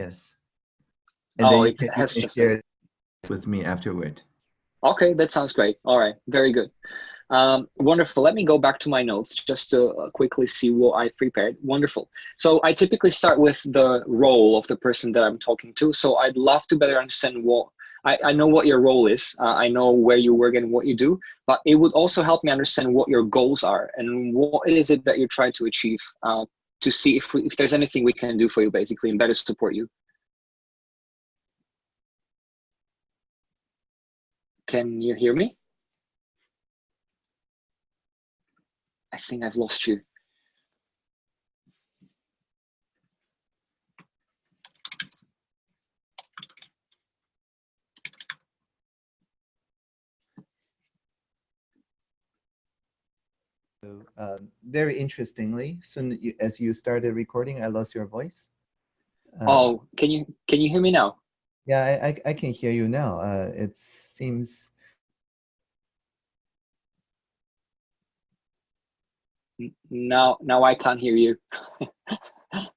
Yes. And oh, then you it can, has just share it with me afterward. Okay, that sounds great. All right, very good. Um, wonderful. Let me go back to my notes just to uh, quickly see what I've prepared. Wonderful. So I typically start with the role of the person that I'm talking to. So I'd love to better understand what I, I know what your role is. Uh, I know where you work and what you do, but it would also help me understand what your goals are and what is it that you're trying to achieve uh, to see if, we, if there's anything we can do for you basically and better support you. Can you hear me? I think I've lost you. So, um, very interestingly, soon as you started recording, I lost your voice. Uh, oh, can you can you hear me now? Yeah, I, I, I can hear you now. Uh, it seems now now I can't hear you.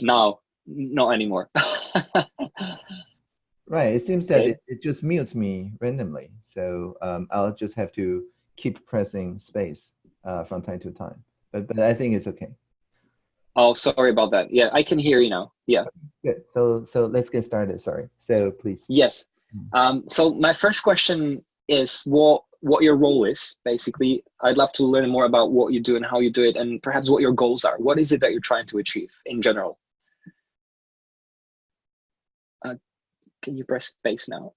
now, not anymore. right. It seems that Okay. it, it just mutes me randomly. So um, I'll just have to keep pressing space uh, from time to time. But but I think it's okay. oh, sorry about that. Yeah, I can hear you now. Yeah. Good. So so let's get started. Sorry. So please. Yes. Um, so my first question is what what your role is basically. I'd love to learn more about what you do and how you do it, and perhaps what your goals are. What is it that you're trying to achieve in general? Uh, can you press space now?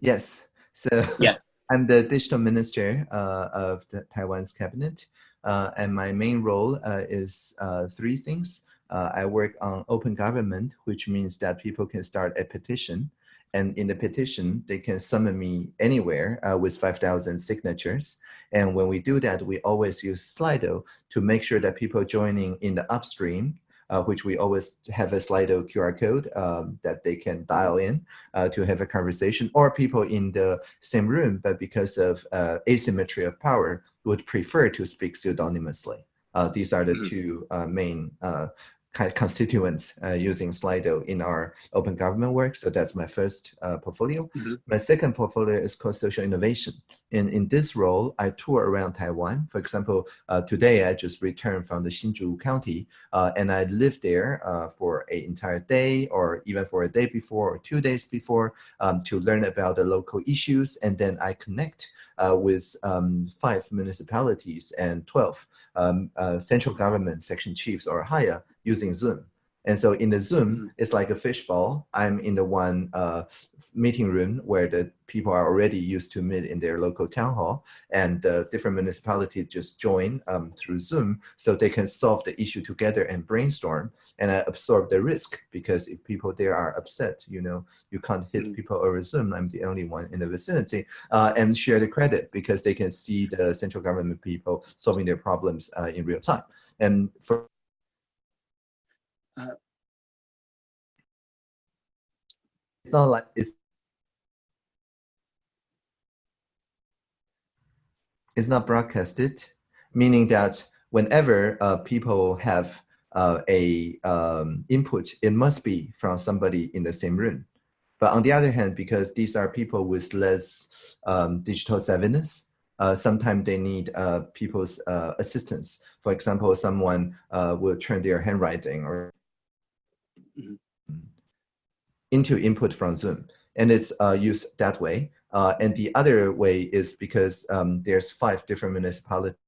Yes. So Yeah. I'm the digital minister uh, of the Taiwan's cabinet, uh, and my main role uh, is uh, three things. Uh, I work on open government, which means that people can start a petition, and in the petition, they can summon me anywhere uh, with 5,000 signatures. And when we do that, we always use Slido to make sure that people joining in the upstream uh, which we always have a Slido QR code um, that they can dial in uh, to have a conversation, or people in the same room, but because of uh, asymmetry of power, would prefer to speak pseudonymously. Uh, these are the Mhm. two uh, main uh, constituents uh, using Slido in our open government work. So that's my first uh, portfolio. Mhm. My second portfolio is called social innovation. And in this role, I tour around Taiwan. For example, uh, today I just returned from the Hsinchu County uh, and I lived there uh, for an entire day or even for a day before or two days before um, to learn about the local issues. And then I connect uh, with um, five municipalities and 12 um, uh, central government section chiefs or higher using Zoom. And so in the Zoom, Mhm. it's like a fishbowl. I'm in the one uh, meeting room where the people are already used to meet in their local town hall and the different municipalities just join um, through Zoom so they can solve the issue together and brainstorm and I absorb the risk because if people there are upset, you know, you can't hit Mm. people over Zoom. I'm the only one in the vicinity uh, and share the credit because they can see the central government people solving their problems uh, in real time. And for Uh, it's not like it's it's not broadcasted, meaning that whenever uh, people have uh, a um, input, it must be from somebody in the same room. But on the other hand, because these are people with less um, digital savviness, uh, sometimes they need uh, people's uh, assistance. For example, someone uh, will turn their handwriting or Mhm. into input from Zoom, and it's uh, used that way. Uh, and the other way is because um, there's five different municipalities.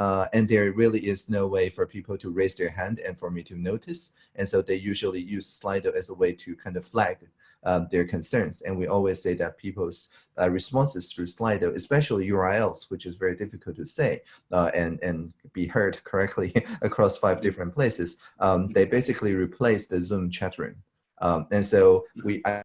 Uh, and there really is no way for people to raise their hand and for me to notice. And so they usually use Slido as a way to kind of flag um, their concerns. And we always say that people's uh, responses through Slido, especially URLs, which is very difficult to say uh, and, and be heard correctly across five different places, um, they basically replace the Zoom chat room. Um, and so we, I,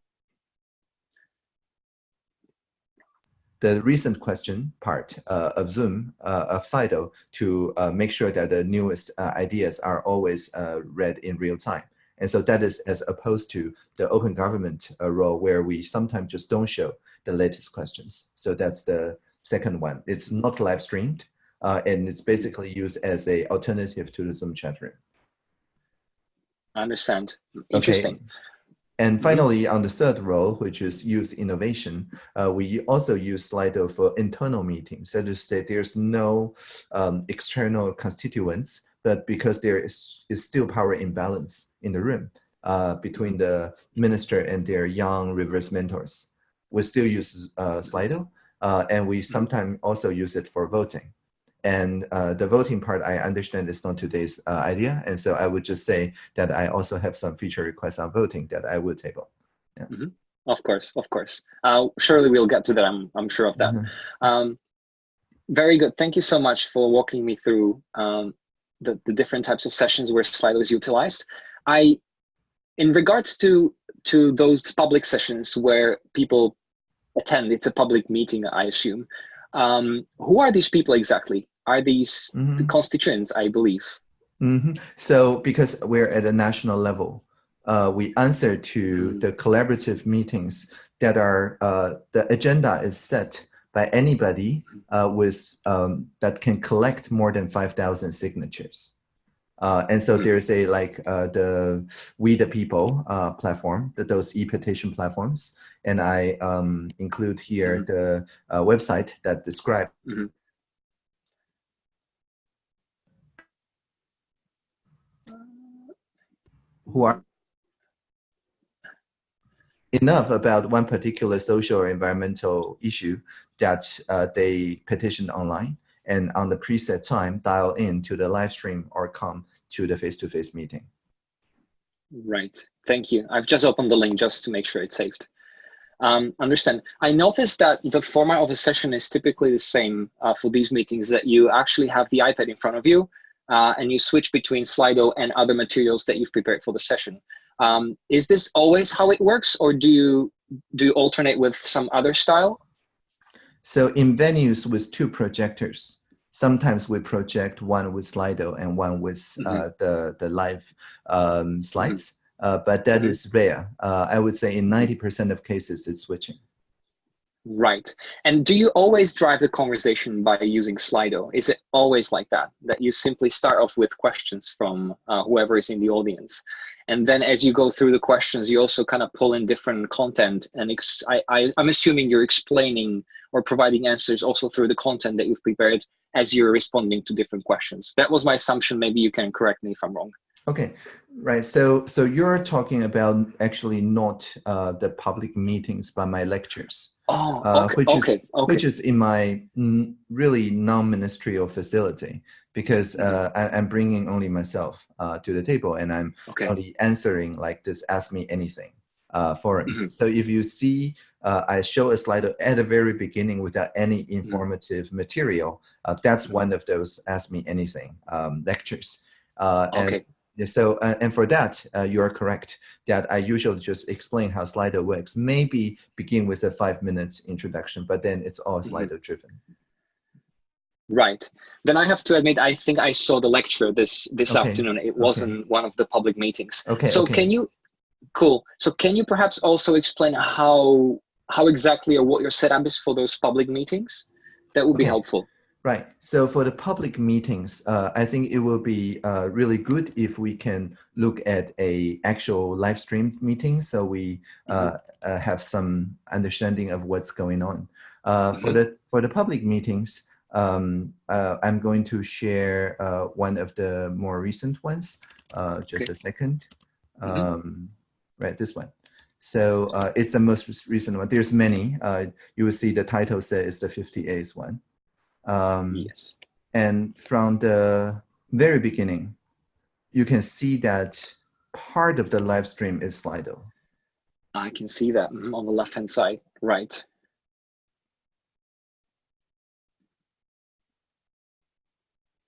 the recent question part uh, of Zoom, uh, of Slido, to uh, make sure that the newest uh, ideas are always uh, read in real time. And so that is as opposed to the open government uh, role where we sometimes just don't show the latest questions. So that's the second one. It's not live streamed, uh, and it's basically used as a alternative to the Zoom chat room. I understand. Interesting. Okay. And finally, on the third role, which is youth innovation, uh, we also use Slido for internal meetings. So to say, there's no um, external constituents, but because there is, is still power imbalance in the room uh, between the minister and their young reverse mentors, we still use uh, Slido, uh, and we sometimes also use it for voting. And uh, the voting part, I understand is not today's uh, idea. And so I would just say that I also have some feature requests on voting that I would table. Yeah. Mm -hmm. Of course, of course. Uh, surely we'll get to that. I'm, I'm sure of that. Mm -hmm. um, very good. Thank you so much for walking me through um, the, the different types of sessions where Slido is utilized. I, in regards to, to those public sessions where people attend, it's a public meeting, I assume. Um, who are these people exactly? are these mm -hmm. the constituents, I believe. Mm -hmm. So because we're at a national level, uh, we answer to mm -hmm. the collaborative meetings that are, uh, the agenda is set by anybody uh, with um, that can collect more than 5,000 signatures. Uh, and so mm-hmm. there's a like uh, the We the People uh, platform, the, those e-petition platforms. And I um, include here mm -hmm. the uh, website that describe mm -hmm. who are enough about one particular social or environmental issue that uh, they petitioned online and on the preset time dial in to the live stream or come to the face-to-face -face meeting. Right, thank you. I've just opened the link just to make sure it's saved. Um, understand. I noticed that the format of a session is typically the same uh, for these meetings, that you actually have the iPad in front of you uh, and you switch between Slido and other materials that you've prepared for the session. Um, is this always how it works or do you, do you alternate with some other style? So in venues with two projectors, sometimes we project one with Slido and one with mm -hmm. uh, the, the live um, slides, mm -hmm. uh, but that mm -hmm. is rare. Uh, I would say in 90% of cases it's switching. Right. And do you always drive the conversation by using Slido? Is it always like that, that you simply start off with questions from uh, whoever is in the audience? And then as you go through the questions, you also kind of pull in different content. And I, I, I'm assuming you're explaining or providing answers also through the content that you've prepared as you're responding to different questions. That was my assumption. Maybe you can correct me if I'm wrong. Okay, right. So, so you're talking about actually not uh, the public meetings, but my lectures. Oh, uh, which okay, is okay. which is in my really non-ministerial facility because mm-hmm. uh, I, am bringing only myself uh, to the table and I'm okay. only answering like this "Ask me anything" uh, forums. Mm -hmm. So if you see, uh, I show a slide at the very beginning without any mm-hmm. informative mm -hmm. material. Uh, that's mm-hmm. one of those "Ask me anything" um, lectures. okay. And so, uh, and for that, uh, you are correct that I usually just explain how Slido works. Maybe begin with a five minutes introduction, but then it's all mm-hmm. Slido driven. Right. Then I have to admit, I think I saw the lecture this this okay. afternoon. It wasn't okay. one of the public meetings. Okay. So okay. can you, cool. So can you perhaps also explain how how exactly or what your setup is for those public meetings? That would be helpful. Right. So for the public meetings, uh, I think it will be uh, really good if we can look at a actual live stream meeting, so we uh, mm -hmm. have some understanding of what's going on. Mm -hmm. For the for the public meetings, um, uh, I'm going to share one of the more recent ones. just okay. a second. Mm -hmm. right, this one. So it's the most recent one. There's many. you will see the title says the 58th one. Um, yes. And from the very beginning, you can see that part of the live stream is Slido. I can see that on the left-hand side, right.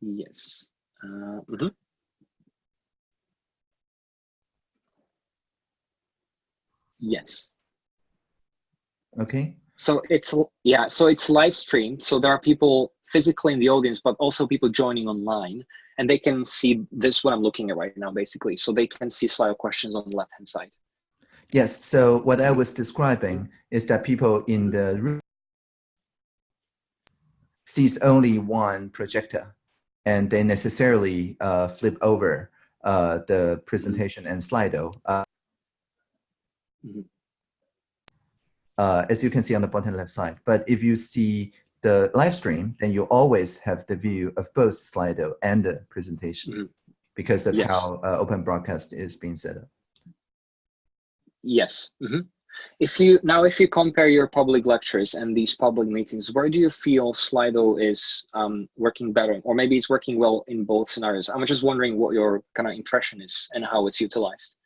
Yes. Uh, mm -hmm. Yes. Okay. So it's yeah, so it's live streamed. So there are people physically in the audience, but also people joining online, and they can see this what I'm looking at right now, basically. So they can see slide questions on the left hand side. Yes. So what I was describing is that people in the room sees only one projector and they necessarily uh, flip over uh, the presentation and Slido. Uh, Mhm. uh, as you can see on the bottom left side. But if you see the live stream, then you always have the view of both Slido and the presentation Mhm. because of Yes. how uh, open broadcast is being set up. Yes. Mhm. If you now, if you compare your public lectures and these public meetings, where do you feel Slido is um, working better, or maybe it's working well in both scenarios? I'm just wondering what your kind of impression is and how it's utilized.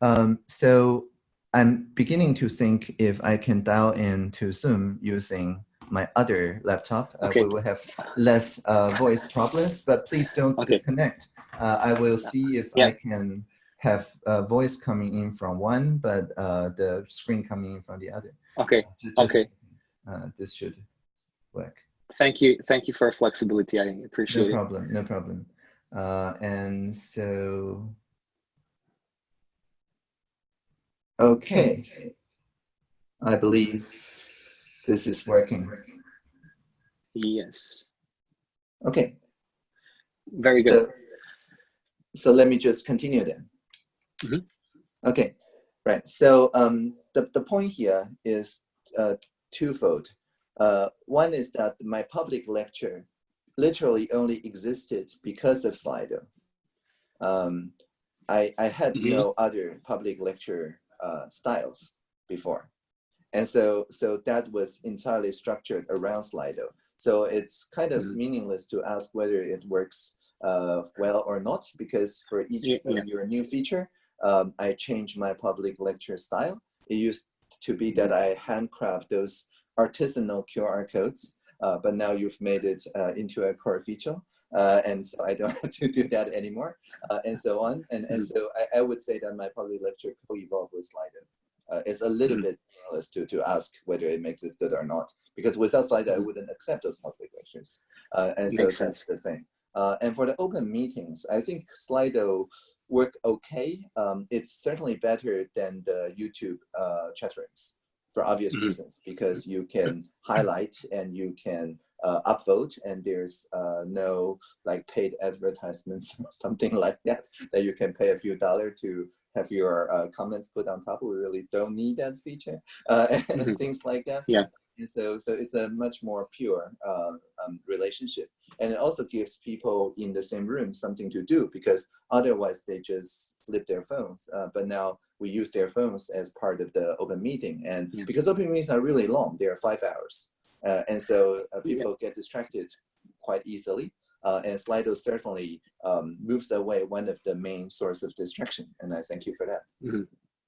Um, so I'm beginning to think if I can dial in to Zoom using my other laptop, uh, we will have less uh, voice problems, but please don't Okay. disconnect. Uh, I will see if Yeah. I can have uh, voice coming in from one, but uh, the screen coming in from the other. Okay. Ju- just Okay. Uh, this should work. Thank you. Thank you for flexibility. I appreciate No it. No problem, no problem. Uh, and so, okay, I believe this is working. Yes. Okay, Very good. so, so let me just continue then. Mhm. Okay, right. So um, the, the point here is uh, twofold. Uh, one is that my public lecture literally only existed because of Slido. Um, I, I had Mhm. no other public lecture uh, styles before. And so, so that was entirely structured around Slido. So it's kind of Mhm. meaningless to ask whether it works uh, well or not, because for each Yeah, your new feature, um, I change my public lecture style. It used to be that I handcraft those artisanal QR codes, uh, but now you've made it uh, into a core feature. Uh, and so I don't have to do that anymore, uh, and so on. And, and so I, I would say that my public lecture co-evolved with Slido. Uh, it's a little Mhm. bit meaningless to, to ask whether it makes it good or not, because without Slido, I Mhm. wouldn't accept those public lectures. Uh, and so Makes that's sense. the thing. Uh, and for the open meetings, I think Slido work okay. Um, it's certainly better than the YouTube uh, chat rooms for obvious reasons, because you can highlight and you can uh, upvote, and there's uh, no like paid advertisements or something like that that you can pay a few dollars to have your uh, comments put on top. We really don't need that feature uh, and Mhm. things like that. Yeah. And so, so it's a much more pure uh, um, relationship, and it also gives people in the same room something to do because otherwise they just flip their phones. Uh, but now we use their phones as part of the open meeting, and Yeah. because open meetings are really long, they are five hours, uh, and so uh, people get distracted quite easily. Uh, and Slido certainly um, moves away one of the main source of distraction, and I thank you for that. Mhm.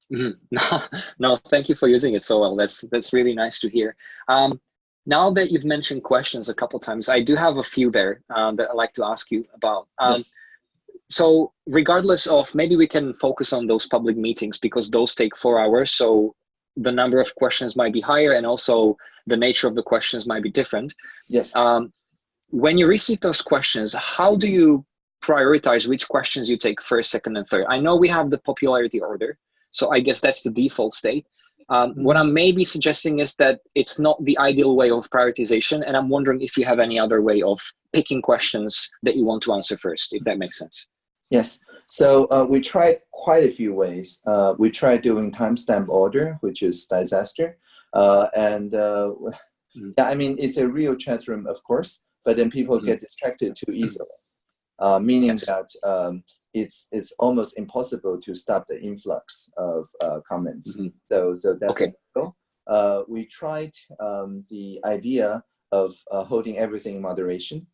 No, no, thank you for using it so well. That's that's really nice to hear. Um, now that you've mentioned questions a couple times, I do have a few there um, that I'd like to ask you about. Um, yes. So regardless of, maybe we can focus on those public meetings because those take four hours. So the number of questions might be higher and also the nature of the questions might be different. Yes. Um, when you receive those questions, how do you prioritize which questions you take first, second, and third? I know we have the popularity order, so I guess that's the default state. Um, What I'm maybe suggesting is that it's not the ideal way of prioritization, and I'm wondering if you have any other way of picking questions that you want to answer first, if that makes sense. Yes. So uh, we tried quite a few ways. Uh, we tried doing timestamp order, which is disaster. Uh, and uh, Mm. yeah, I mean, it's a real chat room, of course, but then people Mhm. get distracted too easily, uh, meaning Yes. that um, it's, it's almost impossible to stop the influx of uh, comments. Mhm. So, so that's Okay. Uh, we tried um, the idea of uh, holding everything in moderation,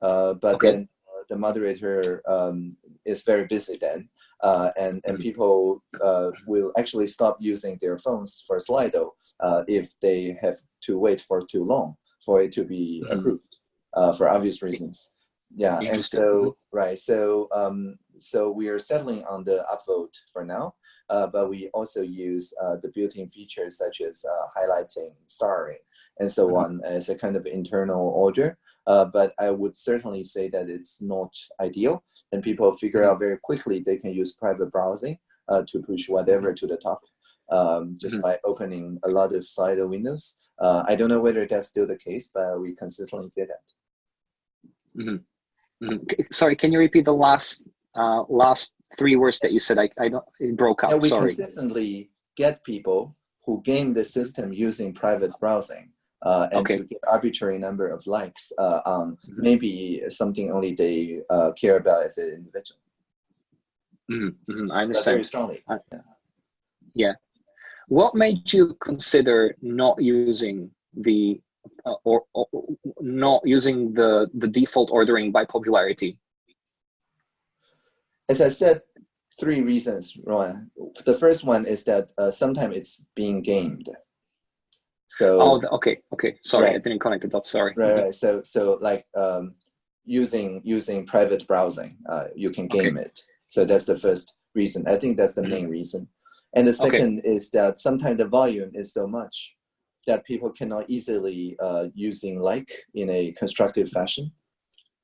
uh, but Okay. then the moderator um, is very busy then, uh, and and Mhm. people uh, will actually stop using their phones for Slido uh, if they have to wait for too long for it to be Mhm. approved uh, for obvious reasons. Yeah, and so right, so um, so we are settling on the upvote for now, uh, but we also use uh, the built-in features such as uh, highlighting, starring, and so Mhm. on as a kind of internal order. Uh, but I would certainly say that it's not ideal, and people figure Mhm. out very quickly they can use private browsing uh, to push whatever to the top. um, just Mhm. by opening a lot of Slido windows. Uh, I don't know whether that's still the case, but we consistently did that. Mhm. C- Sorry, can you repeat the last uh, last three words that you said? I, I don't it broke Yeah, up. we Sorry. consistently get people who game the system using private browsing uh, and Okay. to get arbitrary number of likes uh, on Mhm. maybe something only they uh, care about as an individual. Mhm, mhm, I That's understand. very strongly. Uh, yeah. What made you consider not using the uh, or, or not using the the default ordering by popularity? As I said, three reasons, Rowan. The first one is that uh, sometimes it's being gamed. So Oh, okay, okay. Sorry, I didn't connect the dots. Sorry. right, right. So so like um, using using private browsing, uh, you can Okay. game it. So that's the first reason. I think that's the main reason. And the Okay. second is that sometimes the volume is so much that people cannot easily uh, using like in a constructive fashion.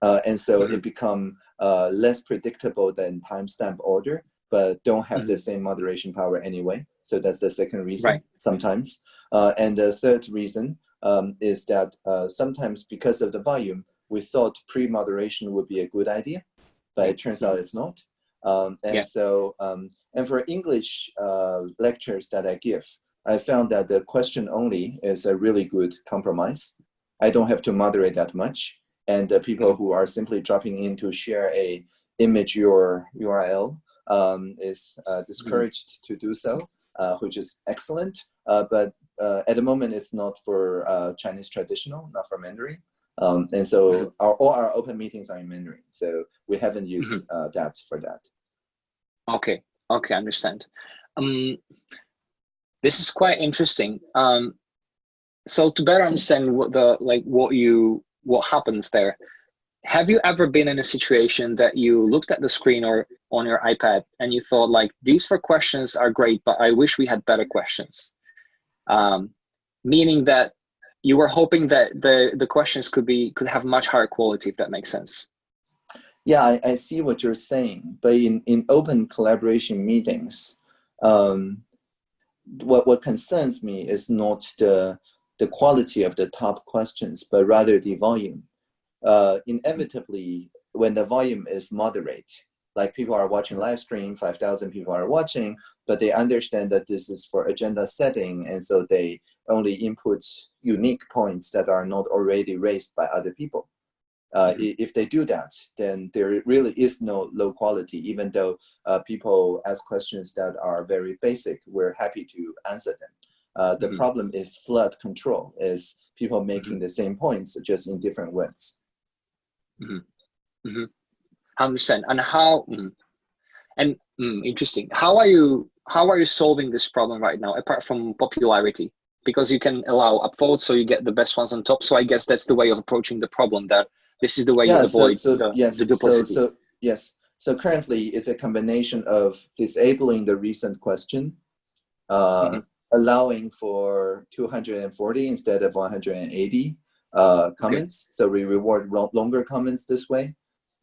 Uh, and so Mhm. it become uh, less predictable than timestamp order, but don't have the same moderation power anyway. So that's the second reason Right. sometimes. Uh, and the third reason um, is that uh, sometimes because of the volume, we thought pre-moderation would be a good idea, but it turns out it's not. Um, and Yeah. so, um, and for English uh, lectures that I give, I found that the question only is a really good compromise. I don't have to moderate that much. And the people who are simply dropping in to share a image your URL um, is uh, discouraged to do so, uh, which is excellent. Uh, but uh, at the moment, it's not for uh, Chinese traditional, not for Mandarin. Um, and so Mhm. our, all our open meetings are in Mandarin. So we haven't used uh, that for that. Okay, okay, I understand. Um, this is quite interesting. Um, so to better understand what the like what you what happens there, have you ever been in a situation that you looked at the screen or on your iPad and you thought like these four questions are great, but I wish we had better questions, um, meaning that you were hoping that the the questions could be could have much higher quality, if that makes sense. Yeah, I, I see what you're saying, but in, in open collaboration meetings, um, what, what concerns me is not the, the quality of the top questions, but rather the volume. Uh, inevitably, when the volume is moderate, like people are watching live stream, 5,000 people are watching, but they understand that this is for agenda setting, and so they only input unique points that are not already raised by other people. Uh, Mhm. if they do that, then there really is no low quality, even though uh, people ask questions that are very basic, we're happy to answer them. Uh, the Mhm. problem is flood control, is people making the same points just in different words. I understand. And how? mm, and mm, interesting. How are you? How are you solving this problem right now? Apart from popularity, because you can allow upvotes, so you get the best ones on top. So I guess that's the way of approaching the problem. That this is the way you avoid so, so the, yes, the duplicity. So, so yes, so currently it's a combination of disabling the recent question, uh, Mhm. allowing for 240 instead of 180 uh, comments. So we reward longer comments this way,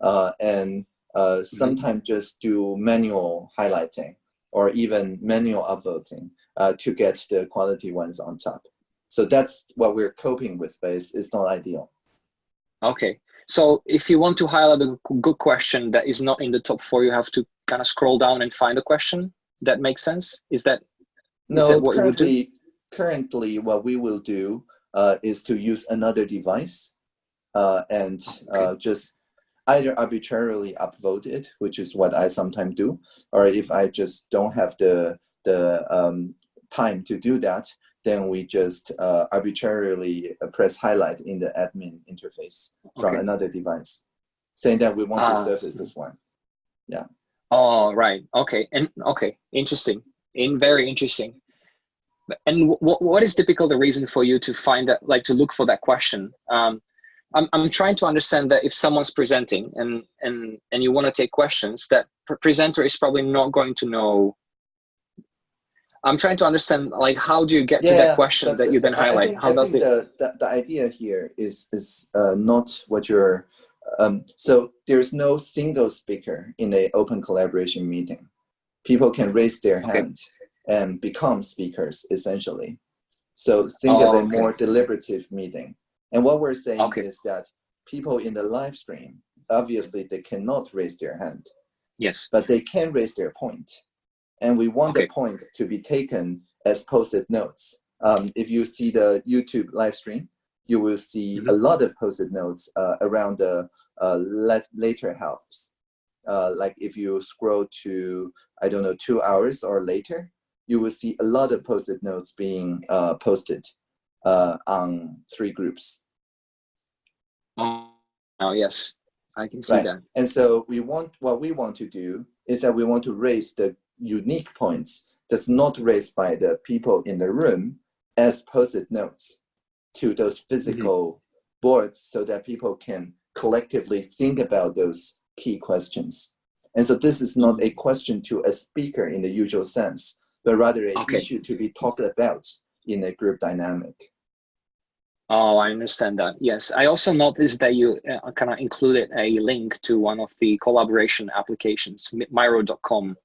and uh, sometimes just do manual highlighting or even manual upvoting uh, to get the quality ones on top. So that's what we're coping with, but it's, it's not ideal. Okay. So if you want to highlight a good question that is not in the top four, you have to kind of scroll down and find the question. That makes sense. Is that No, that what you would do? currently, currently what we will do uh, is to use another device uh, and uh, just either arbitrarily upvote it, which is what I sometimes do, or if I just don't have the the um, time to do that, then we just uh, arbitrarily uh, press highlight in the admin interface from Okay. another device, saying that we want to Ah. surface this one. Yeah. Oh, right. Okay. And okay, interesting. In very interesting. And what what is typical the reason for you to find that, like to look for that question? Um, I'm I'm trying to understand that if someone's presenting and and and you want to take questions, that pre- presenter is probably not going to know. I'm trying to understand, like, how do you get to that question that you then but I- I highlight? think- how I does think it? The, the, the idea here is is uh, not what you're. Um, so there's no single speaker in a open collaboration meeting. People can raise their Okay. hand, and become speakers essentially. So think Oh, of a okay. more deliberative meeting. And what we're saying Okay. is that people in the live stream, obviously they cannot raise their hand, Yes. but they can raise their point. And we want Okay. the points to be taken as post-it notes. Um, if you see the YouTube live stream, you will see Mhm. a lot of post-it notes uh, around the uh, later halves. Uh, like if you scroll to, I don't know, two hours or later, you will see a lot of post-it notes being uh, posted uh, on three groups. Oh, oh, yes. I can see Right. that. And so we want what we want to do is that we want to raise the unique points that's not raised by the people in the room as post-it notes to those physical boards so that people can collectively think about those key questions. And so this is not a question to a speaker in the usual sense, but rather an Okay. issue to be talked about in a group dynamic. Oh, I understand that. Yes. I also noticed that you uh, kind of included a link to one of the collaboration applications, mi- Miro.com.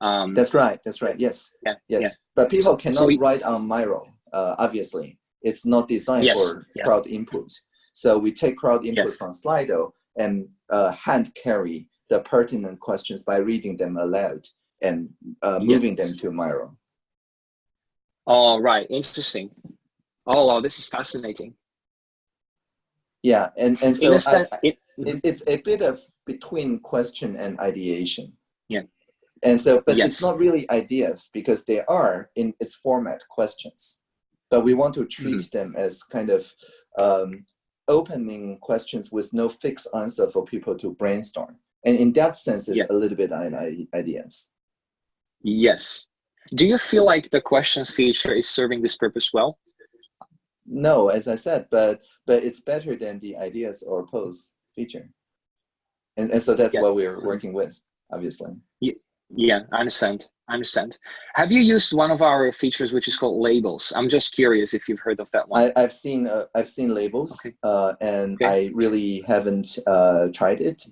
Um, That's right. That's right. Yes. yeah, Yes. yeah. But people So- cannot so we- write on Miro, uh, obviously. It's not designed Yes, for yeah. crowd input. So we take crowd input Yes. from Slido and uh, hand carry the pertinent questions by reading them aloud and uh, moving them to Miro. Oh, right. Interesting. Oh, wow. This is fascinating. Yeah, and, and so a I- sense, I- it, it, it's a bit of between question and ideation. Yeah. And so, but Yes. it's not really ideas because they are in its format questions. But we want to treat Mm-hmm. them as kind of um, opening questions with no fixed answer for people to brainstorm. And in that sense, it's Yeah. a little bit ideas. yes. Do you feel like the questions feature is serving this purpose well? No, as I said, but but it's better than the ideas or pose feature. And, and so that's Yeah. what we're working with, obviously. Yeah, I understand. I understand. Have you used one of our features, which is called labels? I'm just curious if you've heard of that one. I, I've seen uh, I've seen labels, Okay. uh, and Okay. I really haven't uh, tried it.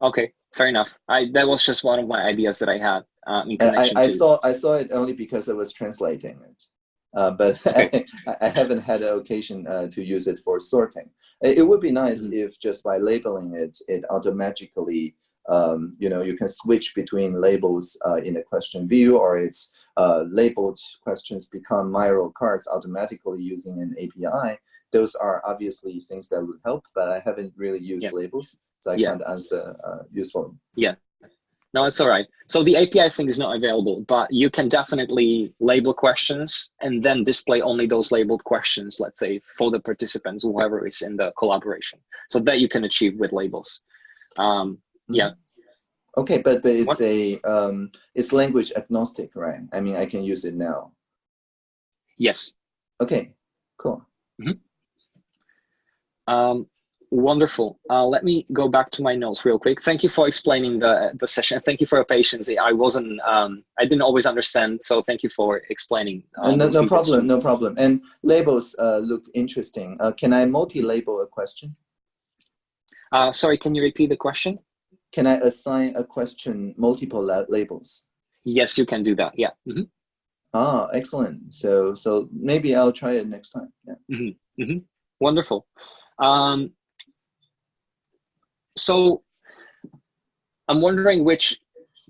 Okay, fair enough. I that was just one of my ideas that I had um, in I, I, saw I saw it only because I was translating it, uh, but Okay. I, I haven't had an occasion uh, to use it for sorting. It, it would be nice Mhm. if just by labeling it, it automatically. Um, you know, you can switch between labels uh, in a question view, or it's uh, labeled questions become Miro cards automatically using an API. Those are obviously things that would help, but I haven't really used Yeah. labels, so I Yeah. can't answer uh, usefully. No, it's all right. So the API thing is not available, but you can definitely label questions and then display only those labeled questions, let's say, for the participants, whoever is in the collaboration. So that you can achieve with labels. Um, Yeah. Okay, but but it's What- a um, it's language agnostic, right? I mean, I can use it now. yes. Okay, cool. Um, wonderful. Uh, let me go back to my notes real quick. Thank you for explaining the the session. Thank you for your patience. I wasn't, um, I didn't always understand. So thank you for explaining. Uh, uh, no, no problem, no problem. And labels uh, look interesting. Uh, can I multi-label a question? Uh, sorry, can you repeat the question? Can I assign a question multiple la labels? Yes, you can do that. Yeah. Mhm. Ah, excellent. So so maybe I'll try it next time. Yeah. Wonderful. Um, so I'm wondering which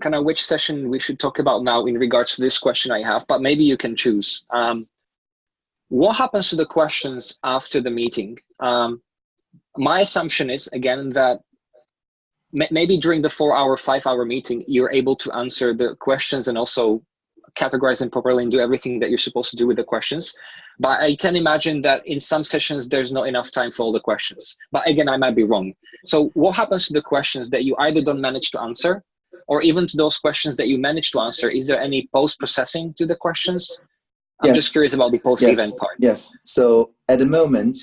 kind of which session we should talk about now in regards to this question I have, but maybe you can choose. Um, what happens to the questions after the meeting? Um, my assumption is again that maybe during the four hour, five hour meeting, you're able to answer the questions and also categorize them properly and do everything that you're supposed to do with the questions. But I can imagine that in some sessions, there's not enough time for all the questions. But again, I might be wrong. So what happens to the questions that you either don't manage to answer or even to those questions that you manage to answer? Is there any post-processing to the questions? I'm Yes. just curious about the post-event part. Yes. So at the moment,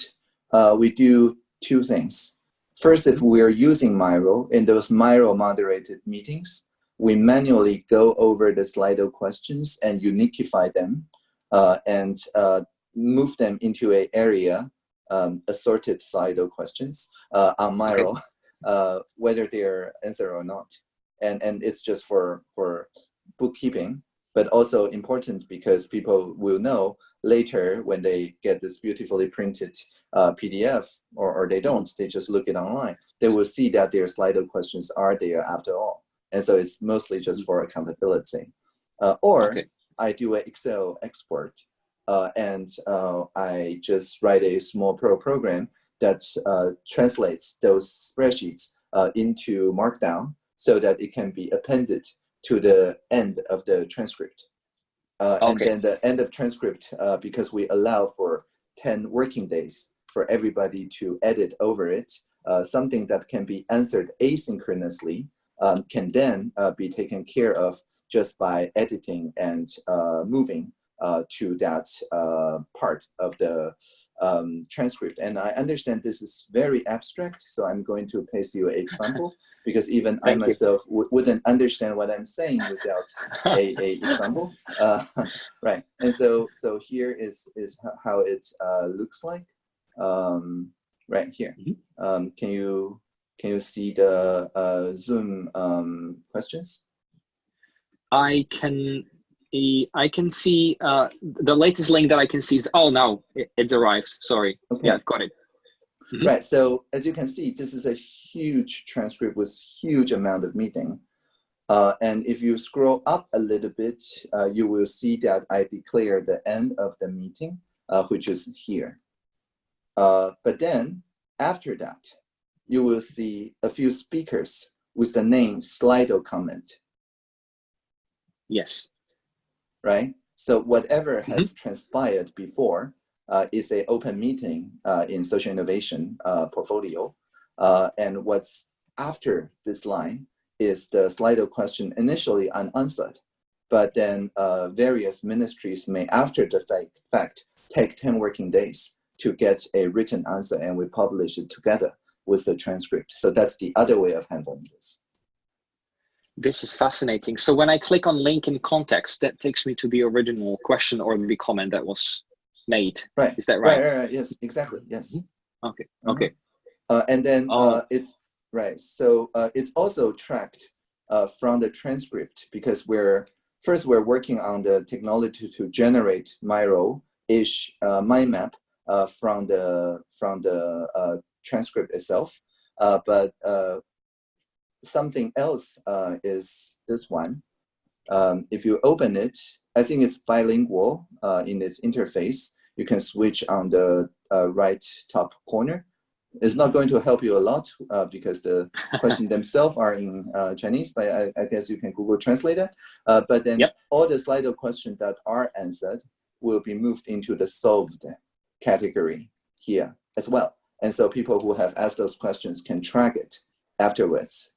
uh, we do two things. First, if we're using Miro in those Miro moderated meetings, we manually go over the Slido questions and uniquify them uh, and uh, move them into a area, um, assorted Slido questions uh, on Miro, uh, whether they're answered or not. And, and it's just for, for bookkeeping, but also important because people will know later when they get this beautifully printed uh, PDF or, or they don't, they just look it online, they will see that their Slido questions are there after all. And so it's mostly just for accountability. Uh, or okay. I do an Excel export uh, and uh, I just write a small pro program that uh, translates those spreadsheets uh, into Markdown so that it can be appended to the end of the transcript. Uh, okay. And then the end of transcript, uh, because we allow for 10 working days for everybody to edit over it, uh, something that can be answered asynchronously um, can then uh, be taken care of just by editing and uh, moving uh, to that part of the um, transcript. And I understand this is very abstract, so I'm going to paste you an example because even I myself wouldn't understand what I'm saying without a, a example. Uh, right, and so so here is is how it uh, looks like. Um, right here. Mm -hmm. um, can you can you see the uh, Zoom um, questions? I can I can see uh, the latest link that I can see is, oh, no, it's arrived. Sorry. Okay. Yeah, I've got it. Mm -hmm. Right. So as you can see, this is a huge transcript with huge amount of meeting. Uh, and if you scroll up a little bit, uh, you will see that I declare the end of the meeting, uh, which is here. Uh, but then after that, you will see a few speakers with the name Slido comment. Yes right? So whatever mm-hmm. has mm -hmm. transpired before uh, is a open meeting uh, in social innovation uh, portfolio. Uh, and what's after this line is the Slido question initially unanswered, but then uh, various ministries may after the fact, fact take 10 working days to get a written answer and we publish it together with the transcript. So that's the other way of handling this. This is fascinating. So when I click on link in context, that takes me to the original question or the comment that was made. Right. Is that right? Right, right, right. Yes, exactly. Yes. Mm-hmm. Okay. Mm-hmm. Okay. Uh, and then oh. uh, it's right. So uh, it's also tracked uh, from the transcript because we're first we're working on the technology to generate Miro-ish uh, mind map uh, from the from the uh, transcript itself. Uh, but uh, something else uh, is this one. Um, if you open it, I think it's bilingual uh, in its interface. You can switch on the right top corner. It's not going to help you a lot uh, because the questions themselves are in uh, Chinese, but I, I, guess you can Google Translate it. Uh, but then yep. all the Slido questions that are answered will be moved into the solved category here as well. And so people who have asked those questions can track it afterwards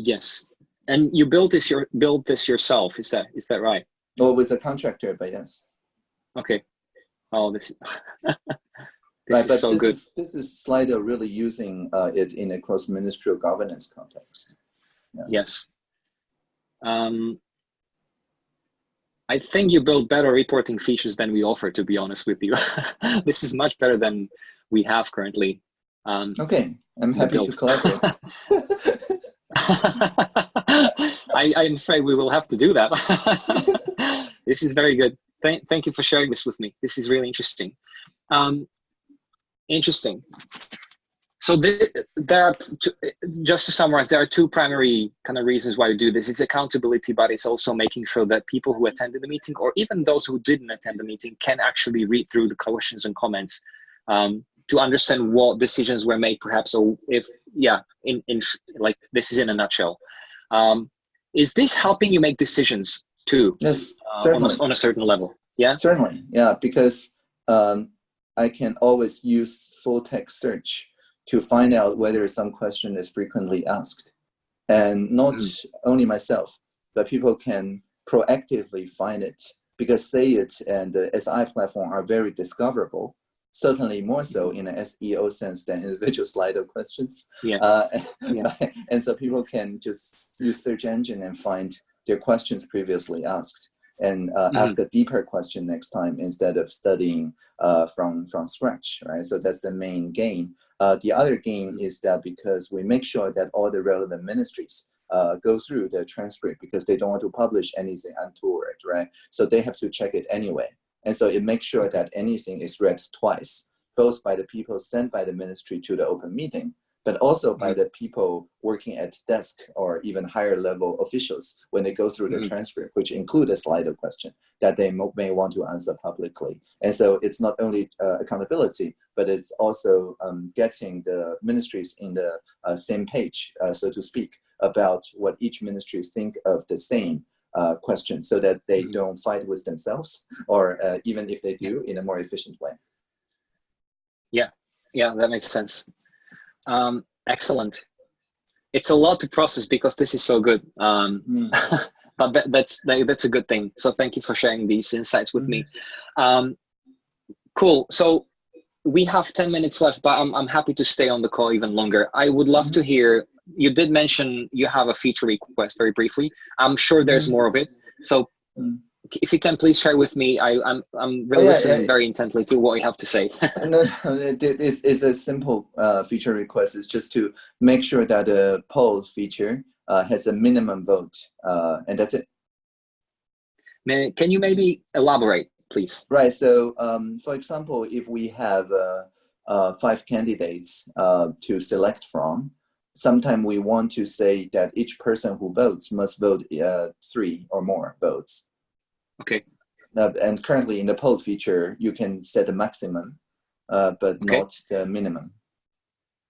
Yes, and you built this your built this yourself. Is that is that right? Well, with a contractor, but yes. Okay. Oh, this. this right, but so this good. Is, this is Slido really using uh, it in a cross-ministerial governance context. Yeah. Yes. Um, I think you build better reporting features than we offer, to be honest with you. this is much better than we have currently. Um, okay, I'm happy to collaborate. I, I'm afraid we will have to do that. this is very good. Thank, thank you for sharing this with me. This is really interesting. Um, interesting. So the, there are, just to summarize, there are two primary kind of reasons why we do this. It's accountability, but it's also making sure that people who attended the meeting or even those who didn't attend the meeting can actually read through the questions and comments um, to understand what decisions were made perhaps or if yeah in in like this is in a nutshell. Um, is this helping you make decisions too? Yes uh, on, a, on, a, certain level yeah? Certainly yeah because um, i can always use full text search to find out whether some question is frequently asked. And not mm. only myself but people can proactively find it because SayIt and the si platform are very discoverable certainly more so in an SEO sense than individual Slido questions. Yeah. Uh, yeah. and so people can just use search engine and find their questions previously asked and uh, mm -hmm. ask a deeper question next time instead of studying uh, from, from scratch, right? So that's the main gain. Uh, the other gain is that because we make sure that all the relevant ministries uh, go through the transcript because they don't want to publish anything untoward, right? So they have to check it anyway. And so it makes sure that anything is read twice, both by the people sent by the ministry to the open meeting, but also by Mm-hmm. the people working at desk or even higher level officials when they go through the Mhm. transcript, which include a Slido question that they mo- may want to answer publicly. And so it's not only uh, accountability, but it's also um, getting the ministries in the uh, same page, uh, so to speak, about what each ministry think of the same uh, question so that they Mhm. don't fight with themselves or uh, even if they do in a more efficient way. Yeah, yeah, that makes sense. Um, excellent. It's a lot to process because this is so good. Um, but that, that's that, that's a good thing. So thank you for sharing these insights with me. Um, cool. So we have ten minutes left, but I'm I'm happy to stay on the call even longer. I would love to hear. You did mention you have a feature request very briefly. I'm sure there's Mhm. more of it. So Mm. if you can please share with me, I, I'm I'm really Oh, yeah, listening yeah. very intently to what you have to say. no, no, it, it- it's, it's a simple uh, feature request. It's just to make sure that the poll feature uh, has a minimum vote, uh, and that's it. May- Can you maybe elaborate, please? Right. So, um, for example, if we have uh, uh, five candidates uh, to select from, sometime we want to say that each person who votes must vote uh, three or more votes. Okay. Uh, and currently in the poll feature, you can set a maximum, uh, but Okay. not the minimum.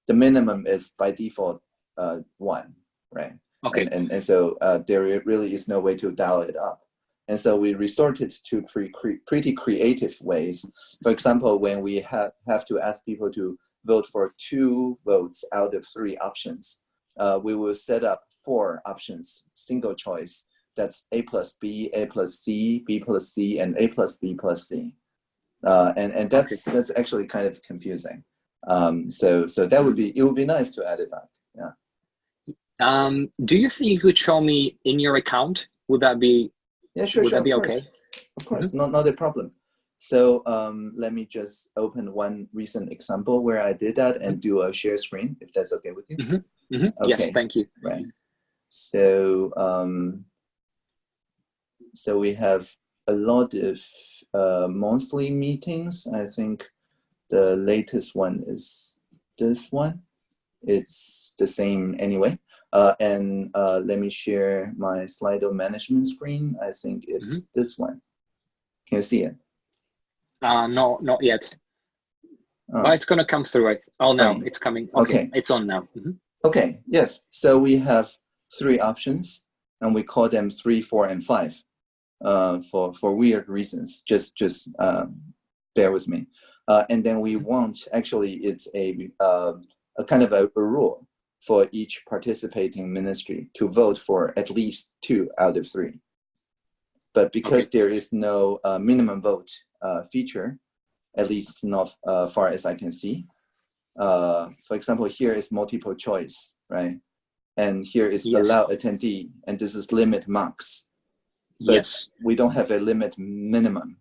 The minimum is by default uh, one, right? Okay. And, and, and so uh, there really is no way to dial it up. And so we resorted to pre cre pretty creative ways. For example, when we ha have to ask people to vote for two votes out of three options, uh, we will set up four options, single choice. That's A plus B, A plus C, B plus C, and A plus B plus C. Uh, and and that's that's actually kind of confusing. Um, so so that would be it would be nice to add it back. Yeah. Um, do you think you could show me in your account? Would that be Yeah, sure, Would sure. that be okay? course. Of course, not, not a problem. So um, let me just open one recent example where I did that and do a share screen, if that's okay with you. Mhm. yes? Okay. Thank you. Right. So um, so we have a lot of uh, monthly meetings. I think the latest one is this one. It's the same anyway. Uh, and uh, let me share my Slido management screen. I think it's this one. Can you see it? Uh, no, not yet. Oh. But it's gonna come through. Oh no, Fine. it's coming. Okay, Okay. it's on now. Mhm. Okay, yes. So we have three options and we call them three, four, and five uh, for, for weird reasons. Just, just um, bear with me. Uh, and then we want, actually, it's a, uh, a kind of a, a rule for each participating ministry to vote for at least two out of three. But because there is no uh, minimum vote feature, at least not uh, far as I can see, uh, for example, here is multiple choice, right? And here is Yes. allow attendee, and this is limit max. But- Yes. We don't have a limit minimum,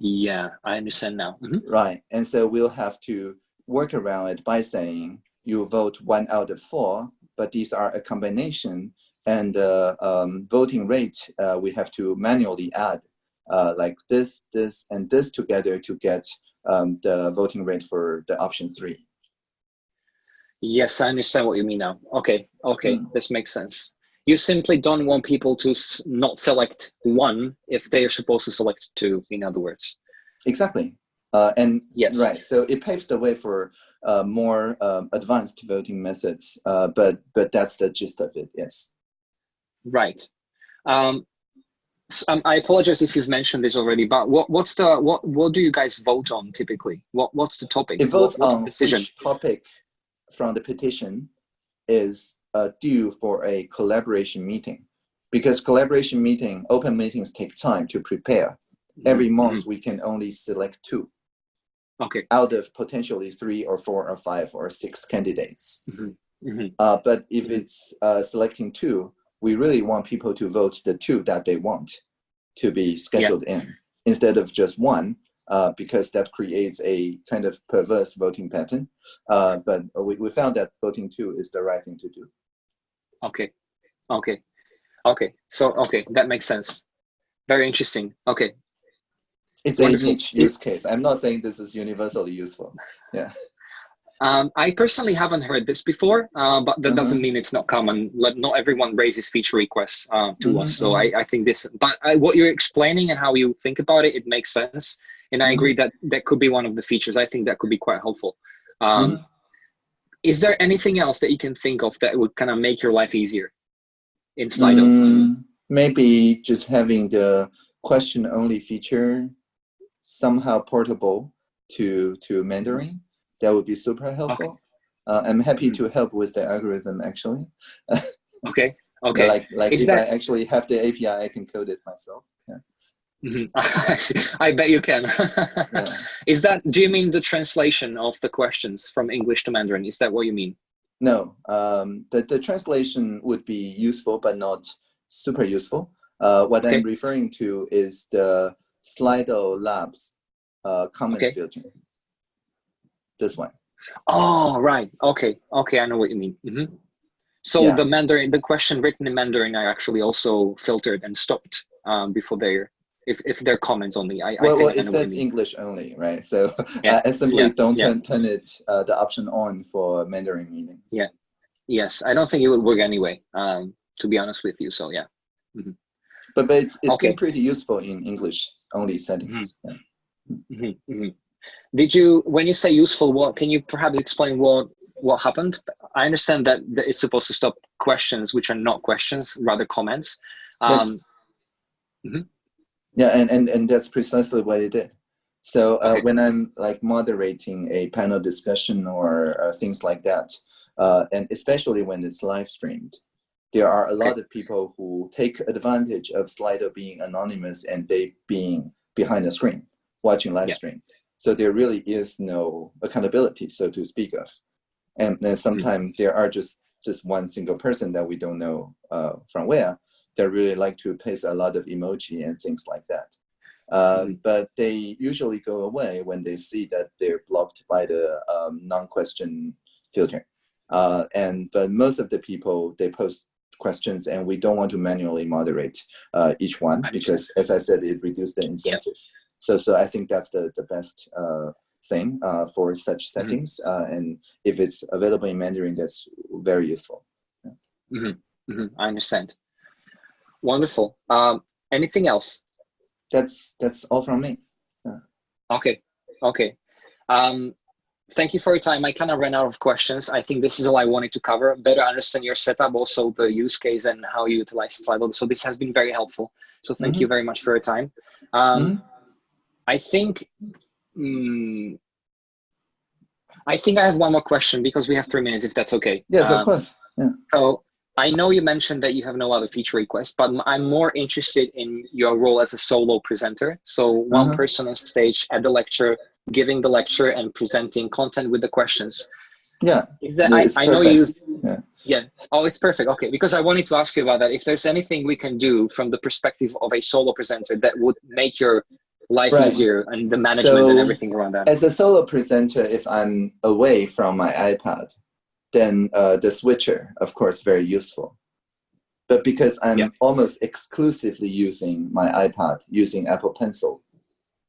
Yeah, I understand now. Mhm. right? And so we'll have to work around it by saying you vote one out of four, but these are a combination, and uh, um, voting rate uh, we have to manually add, uh, like this, this, and this together to get um, the voting rate for the option three. Yes, I understand what you mean now. Okay, okay, Mm. this makes sense. You simply don't want people to not select one if they are supposed to select two. In other words. Exactly. Uh, and Yes. right, so it paves the way for uh, more um, advanced voting methods, uh, but but that's the gist of it. Yes. Right. Um, um, I apologize if you've mentioned this already, but what, what's the what what do you guys vote on typically? What what's the topic? It What- votes what's on the decision? which topic from the petition is uh, due for a collaboration meeting, because collaboration meeting, open meetings take time to prepare. Every month we can only select two Okay. out of potentially three or four or five or six candidates. Mhm, mhm. Uh, but if Mhm. it's uh, selecting two, we really want people to vote the two that they want to be scheduled in instead of just one, uh, because that creates a kind of perverse voting pattern. Uh, but we, we found that voting two is the right thing to do. Okay. Okay. Okay. So okay, that makes sense. Very interesting. Okay. It's Wonderful. a niche use case. I'm not saying this is universally useful. Yeah. Um, I personally haven't heard this before, uh, but that doesn't mean it's not common. Let- Not everyone raises feature requests uh, to Mhm, us, so I, I think this. But I, what you're explaining and how you think about it, it makes sense, and I Mhm. agree that that could be one of the features. I think that could be quite helpful. Um, Mhm. Is there anything else that you can think of that would kind of make your life easier in Slido? Mm, maybe just having the question only feature somehow portable to to Mandarin. That would be super helpful. Uh, I'm happy Mhm. to help with the algorithm actually. Okay. Okay. Like like Is if that- I actually have the API, I can code it myself. Yeah. Mhm. I bet you can. Yeah. Is that? Do you mean the translation of the questions from English to Mandarin? Is that what you mean? No, um, the, the translation would be useful, but not super useful. Uh, what Okay. I'm referring to is the Slido Labs uh, comment Okay. filter. This one. Oh, right. Okay. Okay. I know what you mean. hmm So Yeah. the Mandarin, the question written in Mandarin, I actually also filtered and stopped um, before they're, if, if they're comments only. I, I Well, think well it says. English only, right? So Yeah, I, I simply yeah, don't turn, turn it uh, the option on for Mandarin meetings. Yeah. Yes. I don't think it would work anyway, um, to be honest with you. So yeah. But, but it's, it's Okay. been pretty useful in English only settings. Hmm hmm Did you, when you say useful, what can you perhaps explain what what happened? I understand that, it's supposed to stop questions which are not questions, rather comments. Yes. Um, Yeah, and, and, and that's precisely what it did. So uh, Okay. when I'm like moderating a panel discussion or uh, things like that, uh, and especially when it's live streamed, there are a lot of people who take advantage of Slido being anonymous and they being behind the screen watching live Yeah. stream. So there really is no accountability, so to speak of. And then sometimes there are just just one single person that we don't know uh, from where that really like to paste a lot of emoji and things like that. Uh, Mhm. But they usually go away when they see that they're blocked by the um, non-question filter. Uh, and but most of the people they post questions, and we don't want to manually moderate uh, each one because, as I said, it reduces the incentive. So, so I think that's the the best uh, thing uh, for such settings. Uh, and if it's available in Mandarin, that's very useful. hmm I understand. Wonderful. Um, anything else? That's that's all from me. Okay. Okay. Um, thank you for your time. I kind of ran out of questions. I think this is all I wanted to cover. Better understand your setup, also the use case and how you utilize Slido. So this has been very helpful. So thank you very much for your time. Um, Mhm. I think. mm, I think I have one more question because we have three minutes, if that's okay. Yes, Um, of course. Yeah. So I know you mentioned that you have no other feature requests, but I'm more interested in your role as a solo presenter. So one Uh-huh. person on stage at the lecture, giving the lecture and presenting content with the questions. Yeah. Is that Yeah, I, I know you perfect. Yeah. yeah. Oh, it's perfect. Okay, because I wanted to ask you about that. If there's anything we can do from the perspective of a solo presenter that would make your life Right. easier and the management and everything around that. As a solo presenter, if I'm away from my iPad, then uh, the switcher, of course, very useful. But because I'm Yeah. almost exclusively using my iPad, using Apple Pencil,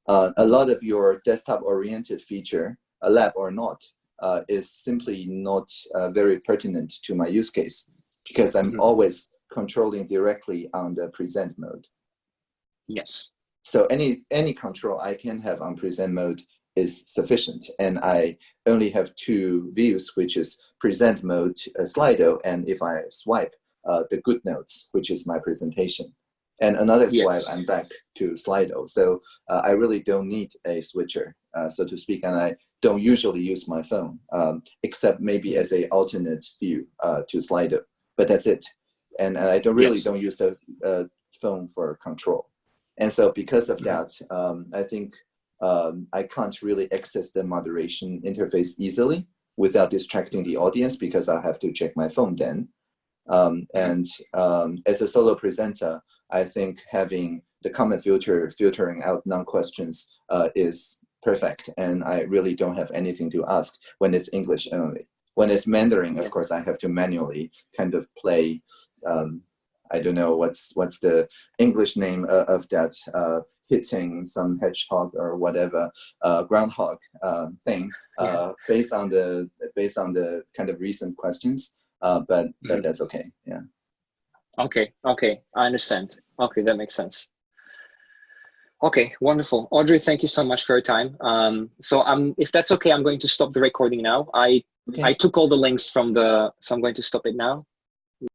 uh, a lot of your desktop-oriented feature, a lab or not, uh, is simply not uh, very pertinent to my use case because I'm Mhm. always controlling directly on the present mode. yes. So any any control I can have on present mode is sufficient, and I only have two views, which is present mode uh, Slido, and if I swipe, uh, the GoodNotes, which is my presentation, and another Yes. swipe, I'm back to Slido. So uh, I really don't need a switcher, uh, so to speak, and I don't usually use my phone, um, except maybe as a alternate view uh, to Slido, but that's it. And I don't really Yes. don't use the uh, phone for control. And so because of that, um, I think um, I can't really access the moderation interface easily without distracting the audience because I have to check my phone then. Um, and um, as a solo presenter, I think having the comment filter filtering out non-questions uh, is perfect. And I really don't have anything to ask when it's English only. When it's Mandarin, of course, I have to manually kind of play um, I don't know what's what's the English name of, of that uh, hitting some hedgehog or whatever uh, groundhog uh, thing uh, yeah. based on the based on the kind of recent questions. Uh, but mm but that's okay. Yeah. Okay. Okay. I understand. Okay, that makes sense. Okay, wonderful. Audrey, thank you so much for your time. Um, so um, if that's okay, I'm going to stop the recording now. I okay. I took all the links from the, so I'm going to stop it now.